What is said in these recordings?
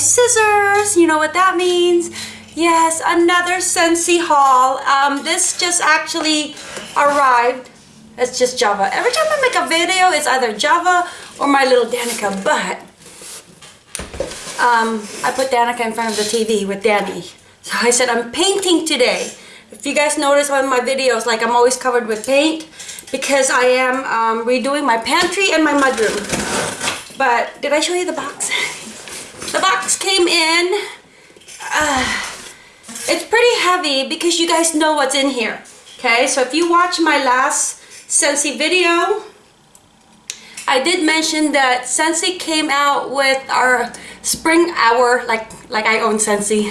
scissors. You know what that means. Yes, another Scentsy haul. Um, this just actually arrived. It's just Java. Every time I make a video, it's either Java or my little Danica, but um, I put Danica in front of the TV with Danny. So I said, I'm painting today. If you guys notice on my videos, like I'm always covered with paint because I am um, redoing my pantry and my mudroom. But did I show you the box? the box came in. Uh, it's pretty heavy because you guys know what's in here. Okay, so if you watch my last Scentsy video, I did mention that Scentsy came out with our spring hour, like like I own Scentsy.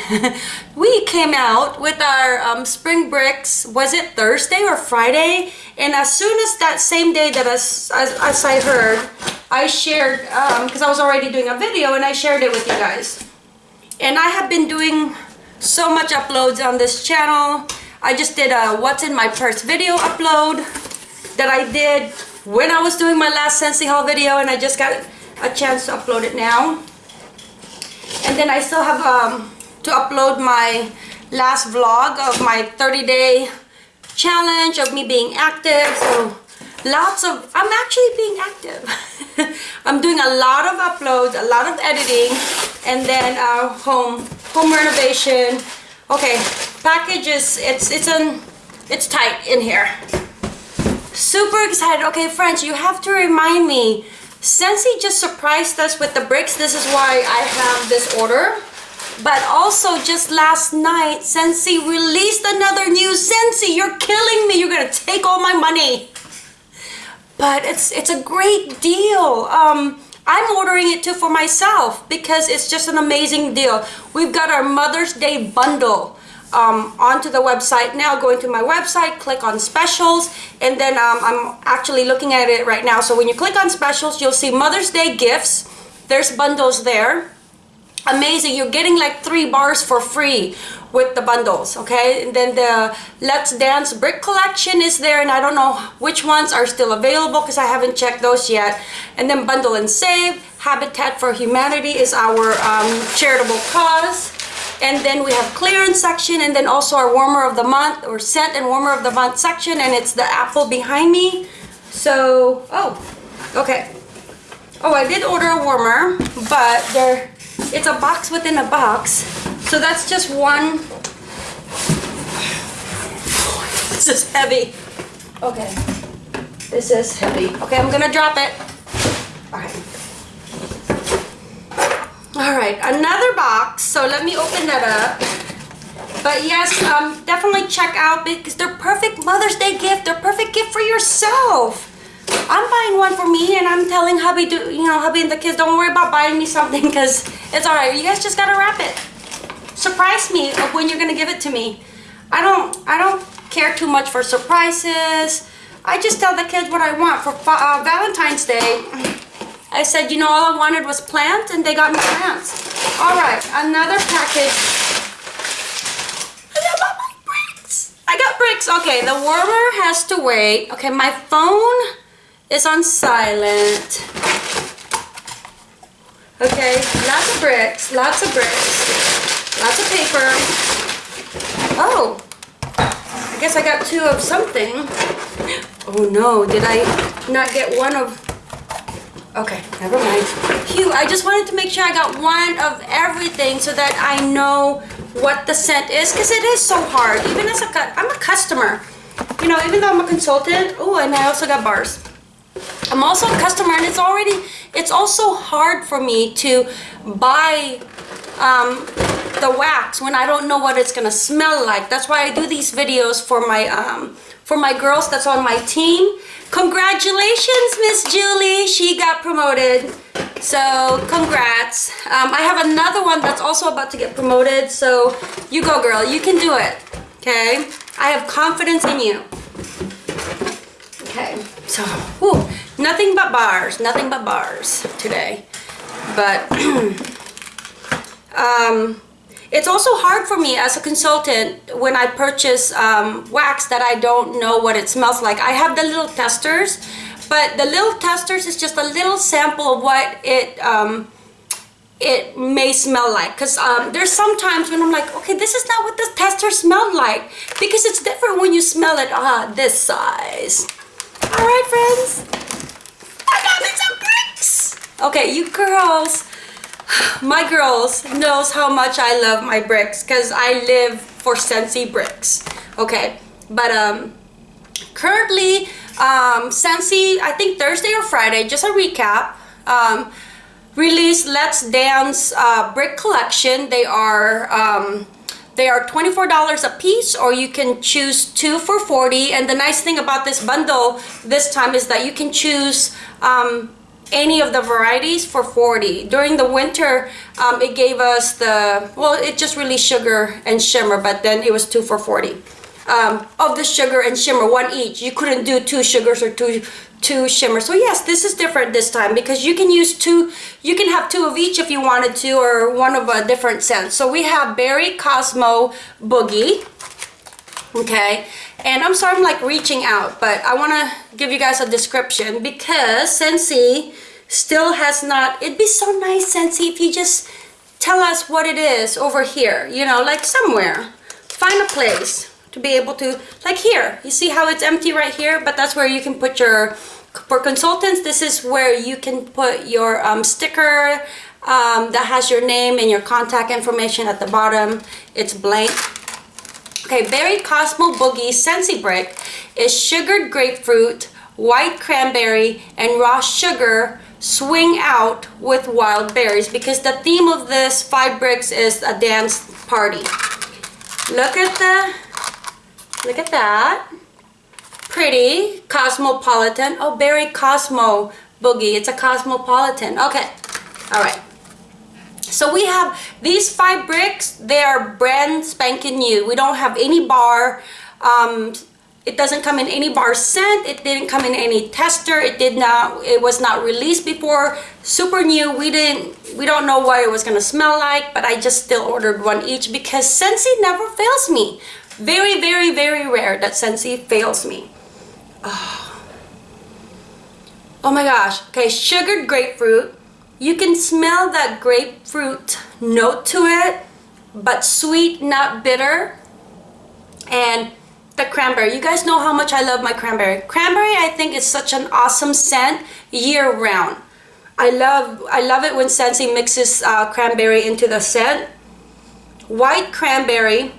we came out with our um, spring bricks, was it Thursday or Friday? And as soon as that same day that as, as, as I heard, I shared, because um, I was already doing a video and I shared it with you guys. And I have been doing so much uploads on this channel. I just did a what's in my purse video upload that I did when I was doing my last Scentsy haul video and I just got a chance to upload it now. And then I still have um, to upload my last vlog of my 30 day challenge of me being active. So lots of, I'm actually being active. I'm doing a lot of uploads, a lot of editing, and then uh, home home renovation. Okay, packages it's it's an it's tight in here. Super excited. Okay, friends, you have to remind me. Scentsy just surprised us with the bricks. This is why I have this order. But also just last night, Scentsy released another new Scentsy You're killing me. You're gonna take all my money. But it's it's a great deal. Um, I'm ordering it too for myself because it's just an amazing deal. We've got our Mother's Day bundle um, onto the website now. Going to my website, click on specials, and then um, I'm actually looking at it right now. So when you click on specials, you'll see Mother's Day gifts. There's bundles there. Amazing, you're getting like three bars for free with the bundles okay? And then the let's dance brick collection is there and i don't know which ones are still available because i haven't checked those yet. And then bundle and save habitat for humanity is our um, charitable cause. And then we have clearance section and then also our warmer of the month or scent and warmer of the month section and it's the apple behind me. So oh okay. Oh i did order a warmer but there it's a box within a box so that's just one. This is heavy. Okay. This is heavy. Okay, I'm gonna drop it. All right. All right, another box. So let me open that up. But yes, um, definitely check out because they're perfect Mother's Day gift. They're perfect gift for yourself. I'm buying one for me and I'm telling hubby, do, you know, hubby and the kids, don't worry about buying me something because it's all right. You guys just gotta wrap it surprise me of when you're gonna give it to me. I don't, I don't care too much for surprises. I just tell the kids what I want for uh, Valentine's Day. I said, you know, all I wanted was plants, and they got me plants. All right, another package. I got bricks. I got bricks. Okay, the warmer has to wait. Okay, my phone is on silent. Okay, lots of bricks, lots of bricks. Lots of paper. Oh, I guess I got two of something. Oh no, did I not get one of... Okay, never mind. Phew, I just wanted to make sure I got one of everything so that I know what the scent is because it is so hard. Even as a, I'm a customer. You know, even though I'm a consultant. Oh, and I also got bars. I'm also a customer and it's already, it's also hard for me to buy um, the wax when I don't know what it's gonna smell like. That's why I do these videos for my um, for my girls that's on my team. Congratulations, Miss Julie. She got promoted. So congrats. Um, I have another one that's also about to get promoted. So you go, girl. You can do it. Okay. I have confidence in you. Okay. So, whew, nothing but bars. Nothing but bars today. But um, it's also hard for me as a consultant when I purchase um, wax that I don't know what it smells like. I have the little testers, but the little testers is just a little sample of what it um, it may smell like because um, there's sometimes when I'm like okay this is not what the tester smelled like because it's different when you smell it ah this size all right friends. I got me some bricks. Okay you girls my girls knows how much I love my bricks because I live for Scentsy bricks. Okay but um currently um Scentsy I think Thursday or Friday just a recap um released Let's Dance uh, brick collection. They are um, they are $24 a piece or you can choose two for 40 and the nice thing about this bundle this time is that you can choose um, any of the varieties for 40 during the winter um, it gave us the well it just released sugar and shimmer but then it was two for 40 um, of the sugar and shimmer one each. You couldn't do two sugars or two two shimmers. so yes this is different this time because you can use two you can have two of each if you wanted to or one of a different scent. So we have berry cosmo boogie okay? And i'm sorry i'm like reaching out but i want to give you guys a description because Scentsy still has not it'd be so nice Scentsy if you just tell us what it is over here you know like somewhere. Find a place to be able to like here. You see how it's empty right here? But that's where you can put your for consultants this is where you can put your um, sticker um, that has your name and your contact information at the bottom. It's blank. Okay berry cosmo boogie Scentsy brick is sugared grapefruit white cranberry and raw sugar swing out with wild berries because the theme of this five bricks is a dance party. Look at the Look at that. Pretty. Cosmopolitan. Oh, Berry Cosmo Boogie. It's a Cosmopolitan. Okay. All right. So we have these five bricks. They are brand spanking new. We don't have any bar. Um, it doesn't come in any bar scent. It didn't come in any tester. It did not. It was not released before. Super new. We didn't. We don't know what it was gonna smell like, but I just still ordered one each because Scentsy never fails me. Very, very, very rare that Scentsy fails me. Oh. oh my gosh. Okay, sugared grapefruit. You can smell that grapefruit note to it, but sweet, not bitter. And the cranberry. You guys know how much I love my cranberry. Cranberry, I think, is such an awesome scent year round. I love I love it when Scentsy mixes uh, cranberry into the scent. White cranberry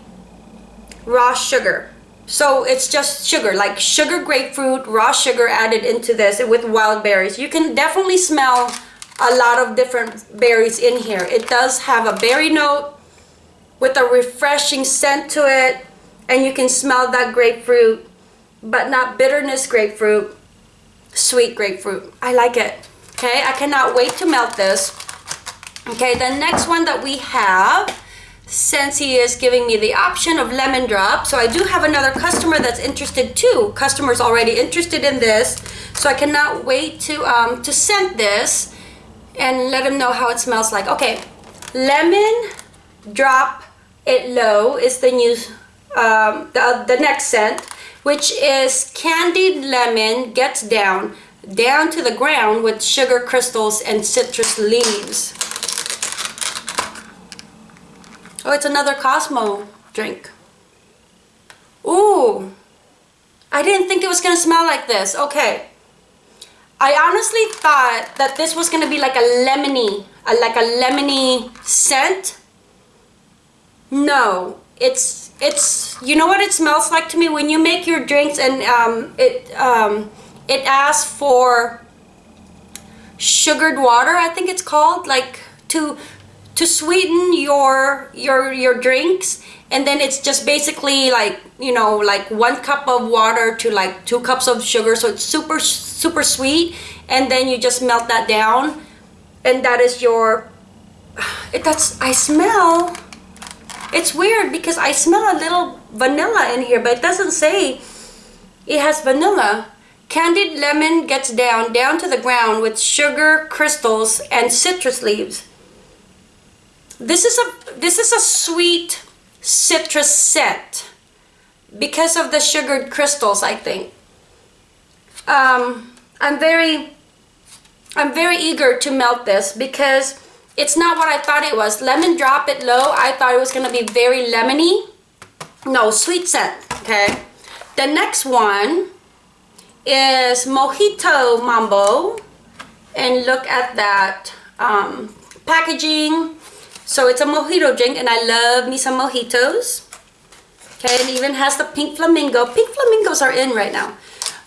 raw sugar. So it's just sugar, like sugar grapefruit, raw sugar added into this with wild berries. You can definitely smell a lot of different berries in here. It does have a berry note with a refreshing scent to it. And you can smell that grapefruit, but not bitterness grapefruit, sweet grapefruit. I like it. Okay, I cannot wait to melt this. Okay, the next one that we have Scentsy is giving me the option of lemon drop. So I do have another customer that's interested too. Customers already interested in this. So I cannot wait to, um, to scent this and let them know how it smells like. Okay, lemon drop it low is the new, um, the, the next scent, which is candied lemon gets down, down to the ground with sugar crystals and citrus leaves. Oh, it's another Cosmo drink. Ooh. I didn't think it was going to smell like this. Okay. I honestly thought that this was going to be like a lemony, a, like a lemony scent. No. It's, it's, you know what it smells like to me? When you make your drinks and um, it, um, it asks for sugared water, I think it's called, like to to sweeten your your your drinks and then it's just basically like you know like one cup of water to like two cups of sugar so it's super super sweet and then you just melt that down and that is your it that's I smell it's weird because I smell a little vanilla in here but it doesn't say it has vanilla. Candied lemon gets down down to the ground with sugar crystals and citrus leaves this is a this is a sweet citrus scent because of the sugared crystals, I think. Um, I'm very I'm very eager to melt this because it's not what I thought it was. Lemon drop it low. I thought it was gonna be very lemony. No, sweet scent, okay? The next one is Mojito Mambo. And look at that um, packaging. So it's a mojito drink and I love me some mojitos. Okay, it even has the pink flamingo. Pink flamingos are in right now.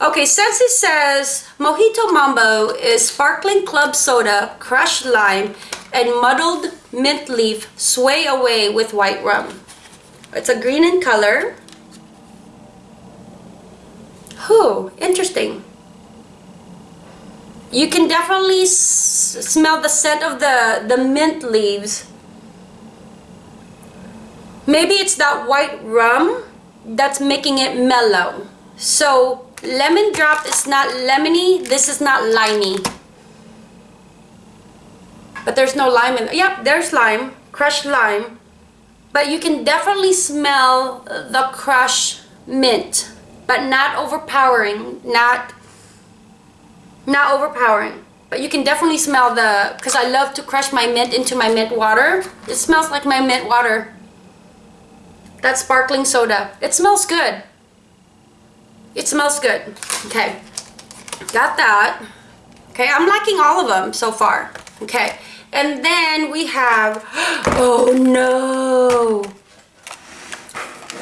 Okay, Scentsy says Mojito Mambo is sparkling club soda, crushed lime, and muddled mint leaf sway away with white rum. It's a green in color. Whew, interesting. You can definitely smell the scent of the, the mint leaves. Maybe it's that white rum that's making it mellow. So lemon drop is not lemony, this is not limey. But there's no lime in. Yep, there's lime, crushed lime. But you can definitely smell the crushed mint, but not overpowering, not not overpowering. But you can definitely smell the, because I love to crush my mint into my mint water. It smells like my mint water. That sparkling soda. It smells good. It smells good. Okay. Got that. Okay, I'm liking all of them so far. Okay. And then we have, oh no.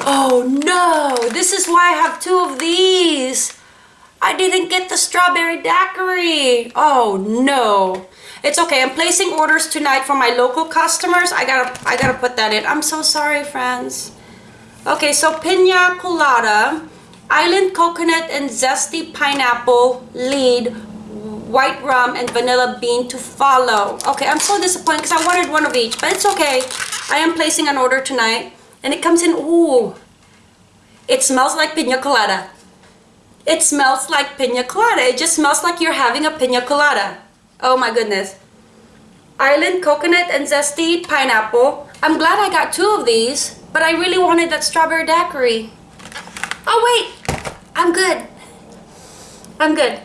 Oh no, this is why I have two of these. I didn't get the strawberry daiquiri. Oh no. It's okay, I'm placing orders tonight for my local customers. I gotta, I gotta put that in. I'm so sorry, friends. Okay, so pina colada, island coconut and zesty pineapple lead white rum and vanilla bean to follow. Okay, I'm so disappointed because I wanted one of each, but it's okay. I am placing an order tonight. And it comes in, ooh, it smells like pina colada. It smells like pina colada. It just smells like you're having a pina colada. Oh my goodness. Island coconut and zesty pineapple. I'm glad I got two of these, but I really wanted that strawberry daiquiri. Oh wait, I'm good. I'm good.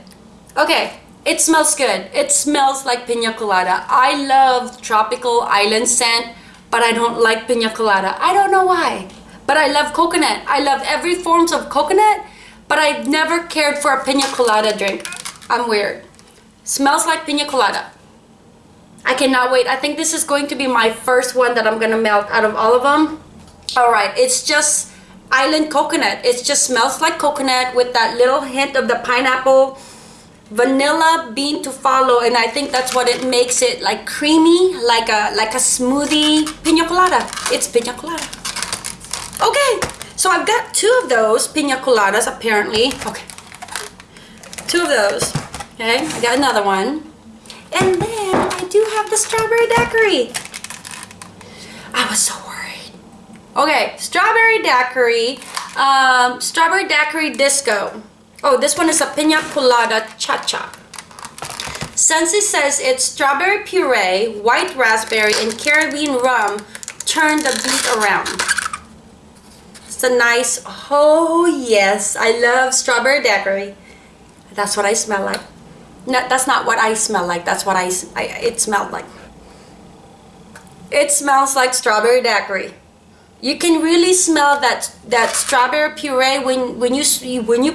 Okay, it smells good. It smells like pina colada. I love tropical island scent, but I don't like pina colada. I don't know why. But I love coconut. I love every forms of coconut, but I've never cared for a pina colada drink. I'm weird. Smells like pina colada. I cannot wait. I think this is going to be my first one that I'm gonna melt out of all of them. All right, it's just island coconut. It just smells like coconut with that little hint of the pineapple vanilla bean to follow and I think that's what it makes it like creamy like a like a smoothie pina colada. It's pina colada. Okay so I've got two of those pina coladas apparently. Okay. Two of those. Okay I got another one. And then I do have the strawberry daiquiri. I was so okay strawberry daiquiri um, strawberry daiquiri disco Oh, this one is a pina colada cha-cha. Scentsy says it's strawberry puree, white raspberry, and Caribbean rum. Turn the beat around. It's a nice, oh yes, I love strawberry daiquiri. That's what I smell like. No, that's not what I smell like. That's what I, I it smelled like. It smells like strawberry daiquiri you can really smell that that strawberry puree when when you when you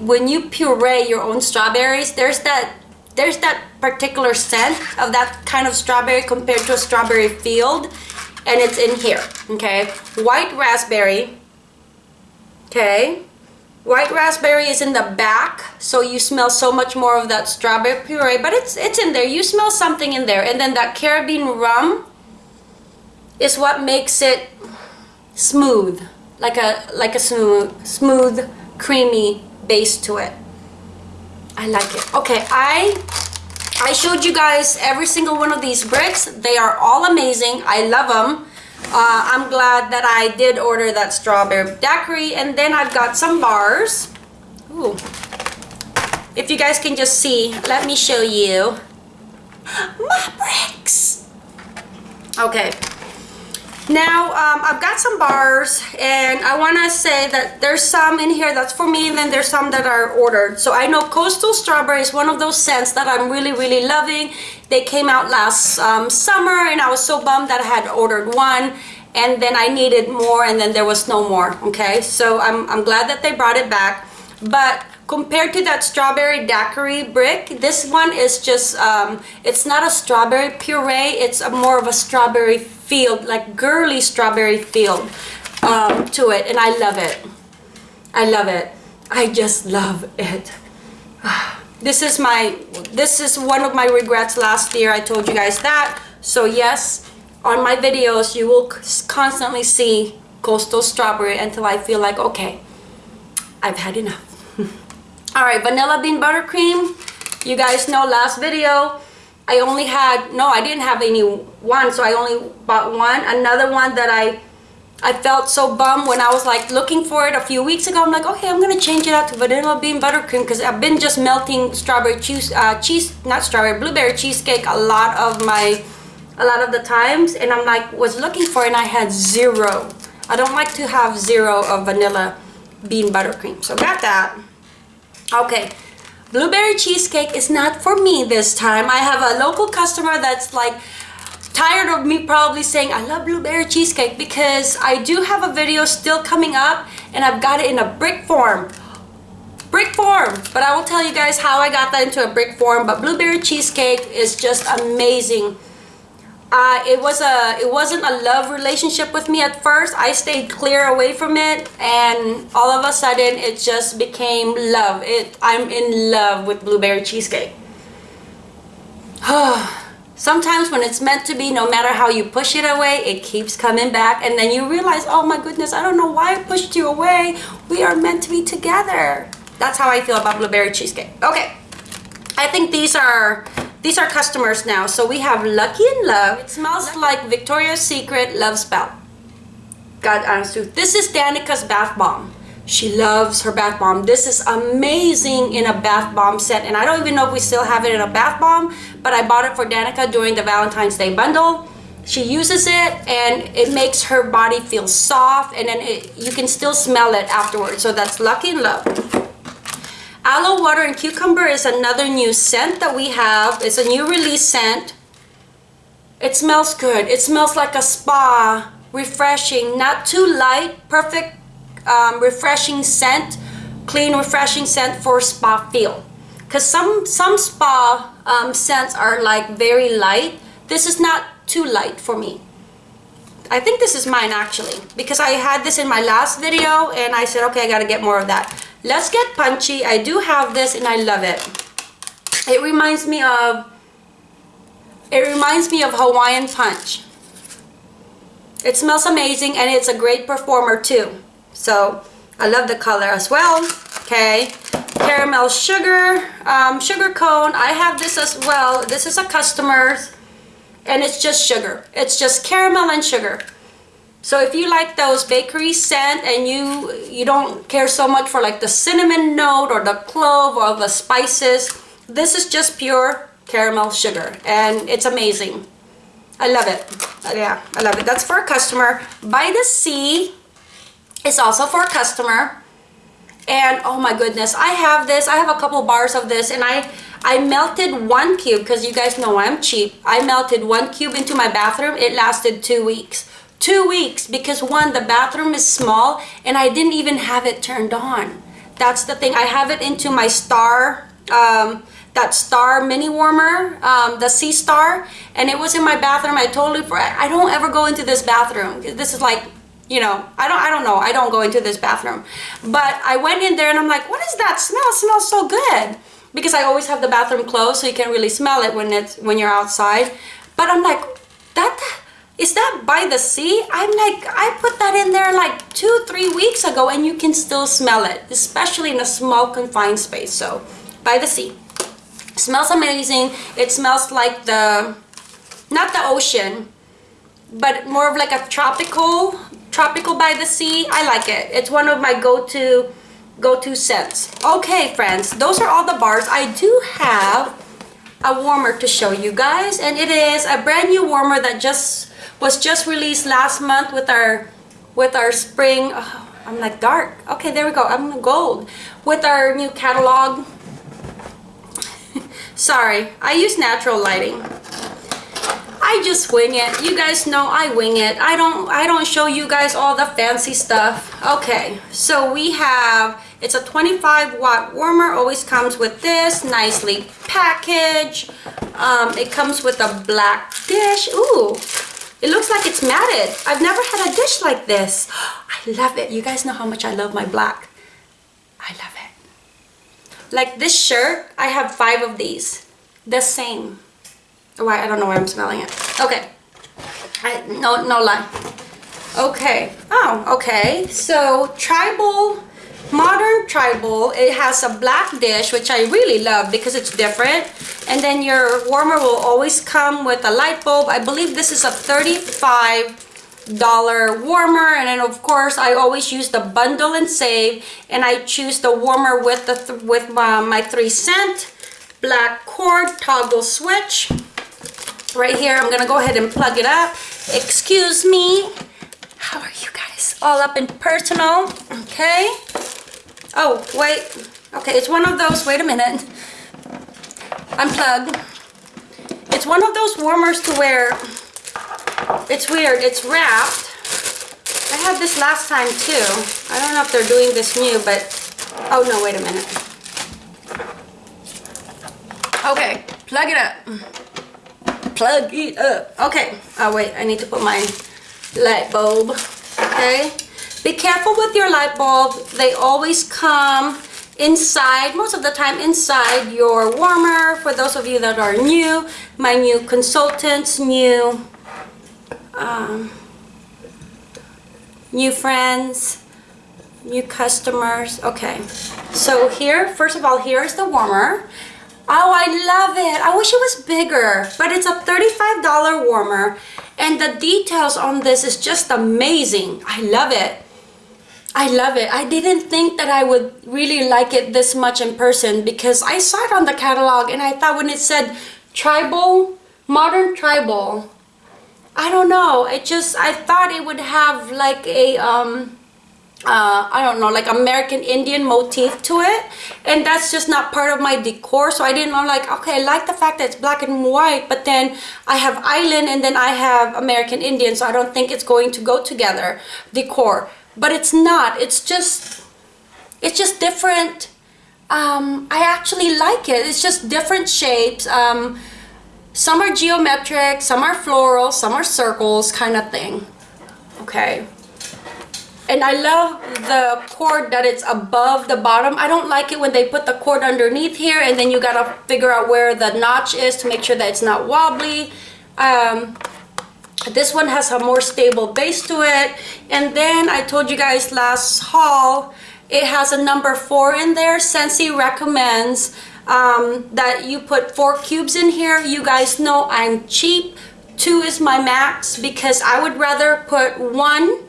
when you puree your own strawberries. There's that there's that particular scent of that kind of strawberry compared to a strawberry field and it's in here okay? White raspberry okay? White raspberry is in the back so you smell so much more of that strawberry puree but it's it's in there. You smell something in there and then that caribbean rum is what makes it smooth, like a like a smooth, smooth, creamy base to it. I like it. Okay, I I showed you guys every single one of these bricks. They are all amazing. I love them. Uh, I'm glad that I did order that strawberry daiquiri. And then I've got some bars. Ooh. If you guys can just see, let me show you my bricks. Okay, Now, um, I've got some bars and I want to say that there's some in here that's for me and then there's some that are ordered. So I know Coastal Strawberry is one of those scents that I'm really, really loving. They came out last um, summer and I was so bummed that I had ordered one and then I needed more and then there was no more, okay? So I'm, I'm glad that they brought it back. But compared to that strawberry daiquiri brick this one is just um, it's not a strawberry puree it's a more of a strawberry field like girly strawberry field um, to it and I love it. I love it. I just love it. This is my this is one of my regrets last year. I told you guys that. So yes on my videos you will constantly see coastal strawberry until I feel like okay I've had enough. All right vanilla bean buttercream. You guys know last video I only had no I didn't have any one so I only bought one. Another one that I I felt so bummed when I was like looking for it a few weeks ago. I'm like okay I'm gonna change it out to vanilla bean buttercream because I've been just melting strawberry cheese uh, cheese not strawberry blueberry cheesecake a lot of my a lot of the times. And I'm like was looking for it and I had zero. I don't like to have zero of vanilla bean buttercream. So got that. Okay, blueberry cheesecake is not for me this time. I have a local customer that's like tired of me probably saying I love blueberry cheesecake because I do have a video still coming up and I've got it in a brick form. Brick form, but I will tell you guys how I got that into a brick form, but blueberry cheesecake is just amazing uh, it was a it wasn't a love relationship with me at first. I stayed clear away from it and all of a sudden it just became love. It I'm in love with blueberry cheesecake. Sometimes when it's meant to be no matter how you push it away it keeps coming back and then you realize oh my goodness I don't know why I pushed you away. We are meant to be together. That's how I feel about blueberry cheesecake. Okay I think these are these are customers now. So we have Lucky in Love. It smells like Victoria's Secret Love Spell. God honest truth. This is Danica's bath bomb. She loves her bath bomb. This is amazing in a bath bomb set. And I don't even know if we still have it in a bath bomb, but I bought it for Danica during the Valentine's Day bundle. She uses it and it makes her body feel soft and then it, you can still smell it afterwards. So that's Lucky in Love. Aloe Water and Cucumber is another new scent that we have. It's a new release scent. It smells good. It smells like a spa, refreshing, not too light, perfect um, refreshing scent, clean refreshing scent for spa feel. Because some, some spa um, scents are like very light. This is not too light for me. I think this is mine actually because I had this in my last video and I said okay I gotta get more of that Let's get punchy. I do have this and I love it. It reminds me of it reminds me of Hawaiian Punch. It smells amazing and it's a great performer too. So I love the color as well. Okay. Caramel sugar, um, sugar cone. I have this as well. This is a customer's and it's just sugar. It's just caramel and sugar. So if you like those bakery scent and you you don't care so much for like the cinnamon note or the clove or the spices, this is just pure caramel sugar and it's amazing. I love it. Yeah, I love it. That's for a customer. By the Sea is also for a customer. And oh my goodness, I have this. I have a couple bars of this and I I melted one cube because you guys know I'm cheap. I melted one cube into my bathroom. It lasted two weeks two weeks because one the bathroom is small and I didn't even have it turned on. That's the thing. I have it into my star um, that star mini warmer um, the sea star and it was in my bathroom. I totally for I don't ever go into this bathroom. This is like you know I don't I don't know. I don't go into this bathroom. But I went in there and I'm like what is that? Smell it smells so good. Because I always have the bathroom closed so you can't really smell it when it's when you're outside. But I'm like that is that by the sea? I'm like, I put that in there like two, three weeks ago and you can still smell it, especially in a small confined space. So, by the sea. smells amazing. It smells like the, not the ocean, but more of like a tropical, tropical by the sea. I like it. It's one of my go-to, go-to scents. Okay, friends, those are all the bars. I do have a warmer to show you guys and it is a brand new warmer that just was just released last month with our with our spring oh, I'm like dark. Okay there we go. I'm gold. With our new catalog. Sorry I use natural lighting. I just wing it. You guys know I wing it. I don't I don't show you guys all the fancy stuff. Okay so we have it's a 25 watt warmer always comes with this nicely packaged. Um, it comes with a black dish. Ooh it looks like it's matted. I've never had a dish like this. I love it. You guys know how much I love my black. I love it. Like this shirt I have five of these. The same. Why I don't know why I'm smelling it. Okay. I, no no lie. Okay. Oh okay. So tribal modern tribal it has a black dish which I really love because it's different. And then your warmer will always come with a light bulb. I believe this is a 35 dollar warmer. And then of course I always use the bundle and save. And I choose the warmer with the th with my, my three cent black cord toggle switch. Right here I'm gonna go ahead and plug it up. Excuse me. How are you guys? All up in personal. Okay oh wait okay it's one of those wait a minute unplug it's one of those warmers to wear. it's weird it's wrapped I had this last time too I don't know if they're doing this new but oh no wait a minute okay plug it up plug it up. Okay. Oh, wait. I need to put my light bulb. Okay. Be careful with your light bulb. They always come inside, most of the time inside your warmer. For those of you that are new, my new consultants, new, um, new friends, new customers. Okay. So here, first of all, here's the warmer. Oh, I love it. I wish it was bigger, but it's a $35 warmer and the details on this is just amazing. I love it. I love it. I didn't think that I would really like it this much in person because I saw it on the catalog and I thought when it said tribal, modern tribal, I don't know. It just, I thought it would have like a, um, uh, I don't know, like American Indian motif to it. And that's just not part of my decor. So I didn't know like, okay, I like the fact that it's black and white, but then I have island and then I have American Indian. So I don't think it's going to go together, decor. But it's not, it's just, it's just different. Um, I actually like it. It's just different shapes. Um, some are geometric, some are floral, some are circles kind of thing. Okay and I love the cord that it's above the bottom. I don't like it when they put the cord underneath here and then you gotta figure out where the notch is to make sure that it's not wobbly. Um, this one has a more stable base to it. And then I told you guys last haul, it has a number four in there. Scentsy recommends um, that you put four cubes in here. You guys know I'm cheap. Two is my max because I would rather put one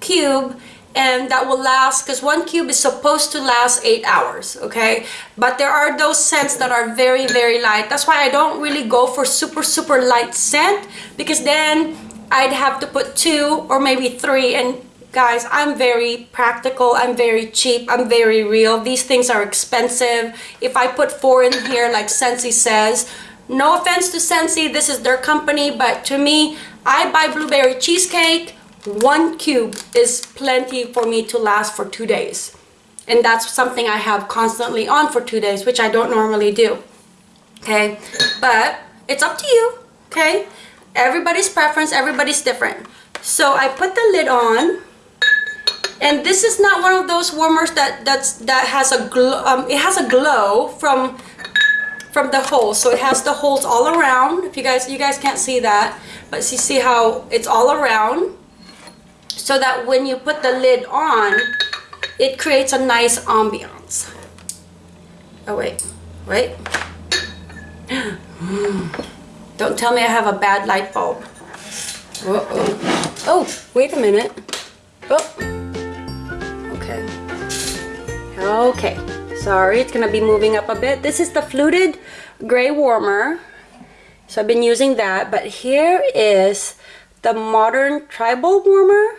cube and that will last because one cube is supposed to last eight hours okay but there are those scents that are very very light that's why I don't really go for super super light scent because then I'd have to put two or maybe three and guys I'm very practical. I'm very cheap. I'm very real. These things are expensive. If I put four in here like Scentsy says no offense to Scentsy this is their company but to me I buy blueberry cheesecake. One cube is plenty for me to last for two days. And that's something I have constantly on for two days which I don't normally do. Okay? But it's up to you. Okay everybody's preference everybody's different. So I put the lid on and this is not one of those warmers that that's that has a glow um, it has a glow from from the holes so it has the holes all around. If you guys you guys can't see that but you see how it's all around? So that when you put the lid on it creates a nice ambiance. Oh wait. Wait don't tell me I have a bad light bulb uh -oh. oh wait a minute oh okay okay sorry it's gonna be moving up a bit this is the fluted gray warmer so I've been using that but here is the modern tribal warmer.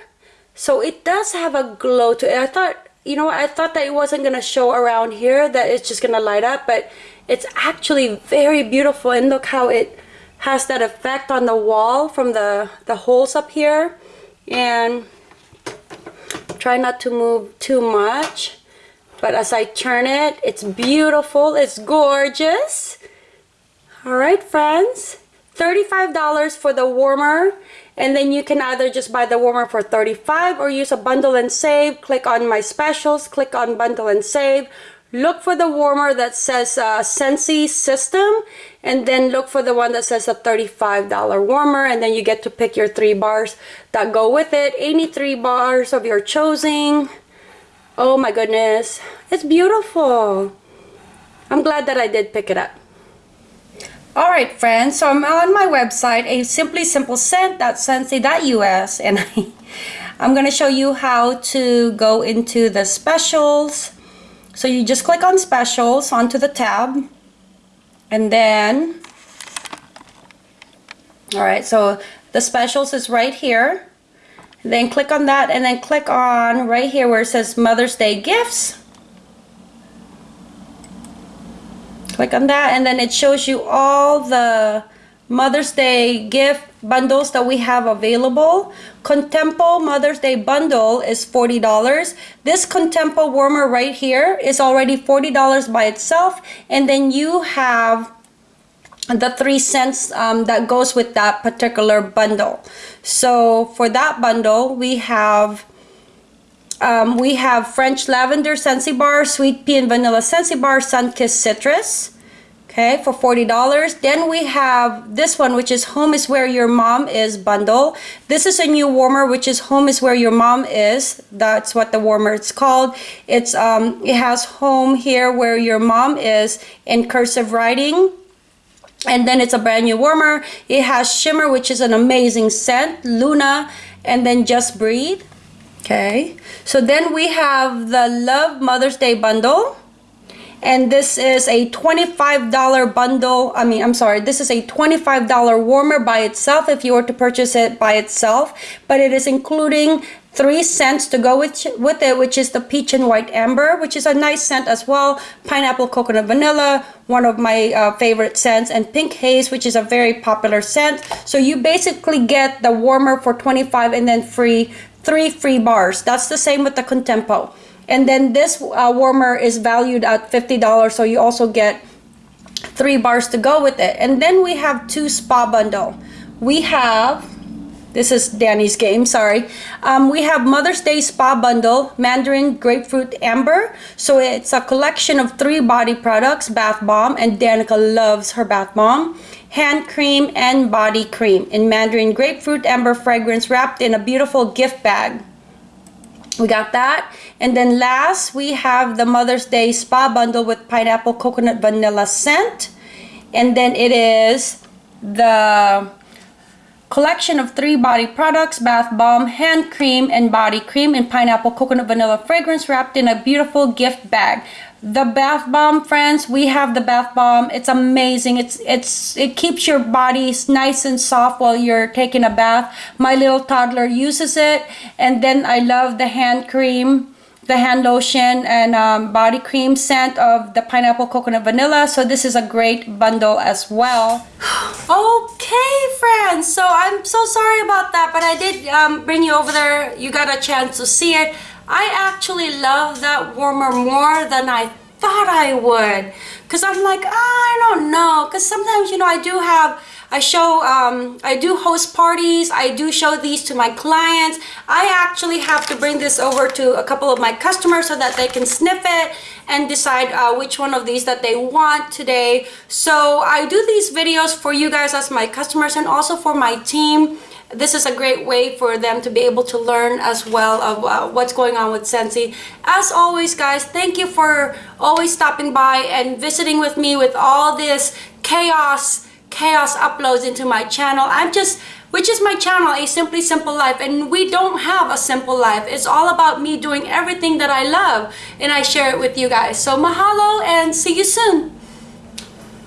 So it does have a glow to it. I thought, you know, I thought that it wasn't going to show around here, that it's just going to light up, but it's actually very beautiful. And look how it has that effect on the wall from the, the holes up here. And try not to move too much. But as I turn it, it's beautiful. It's gorgeous. All right, friends. $35 for the warmer and then you can either just buy the warmer for 35 or use a bundle and save click on my specials click on bundle and save look for the warmer that says uh, Scentsy system and then look for the one that says a $35 warmer and then you get to pick your three bars that go with it. Any three bars of your choosing. Oh my goodness. It's beautiful. I'm glad that I did pick it up. All right, friends, so I'm on my website, a simply simple scent.scentsy.us, and I, I'm going to show you how to go into the specials. So you just click on specials onto the tab, and then, all right, so the specials is right here. Then click on that, and then click on right here where it says Mother's Day Gifts. click on that and then it shows you all the Mother's Day gift bundles that we have available. Contempo Mother's Day bundle is $40. This Contempo warmer right here is already $40 by itself. And then you have the three scents um, that goes with that particular bundle. So for that bundle, we have um, we have French Lavender Scentsy Bar, Sweet Pea and Vanilla Scentsy Bar, Sunkissed Citrus, okay, for $40. Then we have this one, which is Home is Where Your Mom Is bundle. This is a new warmer, which is Home is Where Your Mom Is. That's what the warmer is called. It's um, It has Home Here Where Your Mom Is in cursive writing and then it's a brand new warmer it has shimmer which is an amazing scent luna and then just breathe okay so then we have the love mother's day bundle and this is a $25 bundle I mean I'm sorry this is a $25 warmer by itself if you were to purchase it by itself but it is including three scents to go with with it which is the peach and white amber which is a nice scent as well pineapple coconut vanilla one of my uh, favorite scents and pink haze which is a very popular scent so you basically get the warmer for 25 and then free three free bars. That's the same with the Contempo. And then this uh, warmer is valued at $50, so you also get three bars to go with it. And then we have two spa bundle. We have, this is Danny's game, sorry. Um, we have Mother's Day Spa Bundle, Mandarin Grapefruit Amber. So it's a collection of three body products, bath bomb, and Danica loves her bath bomb hand cream, and body cream in Mandarin Grapefruit Amber fragrance wrapped in a beautiful gift bag. We got that. And then last, we have the Mother's Day Spa Bundle with Pineapple Coconut Vanilla Scent. And then it is the collection of three body products, bath bomb, hand cream, and body cream in Pineapple Coconut Vanilla fragrance wrapped in a beautiful gift bag the bath bomb friends. We have the bath bomb. It's amazing. It's it's it keeps your body nice and soft while you're taking a bath. My little toddler uses it. And then i love the hand cream the hand lotion and um, body cream scent of the pineapple coconut vanilla. So this is a great bundle as well. Okay friends. So i'm so sorry about that but i did um, bring you over there. You got a chance to see it I actually love that warmer more than I thought I would. Because I'm like, oh, I don't know. Because sometimes, you know, I do have, I show, um, I do host parties. I do show these to my clients. I actually have to bring this over to a couple of my customers so that they can sniff it and decide uh, which one of these that they want today. So I do these videos for you guys as my customers and also for my team this is a great way for them to be able to learn as well of uh, what's going on with Scentsy. As always, guys, thank you for always stopping by and visiting with me with all this chaos, chaos uploads into my channel. I'm just which is my channel, A Simply Simple Life. And we don't have a simple life. It's all about me doing everything that I love and I share it with you guys. So mahalo and see you soon.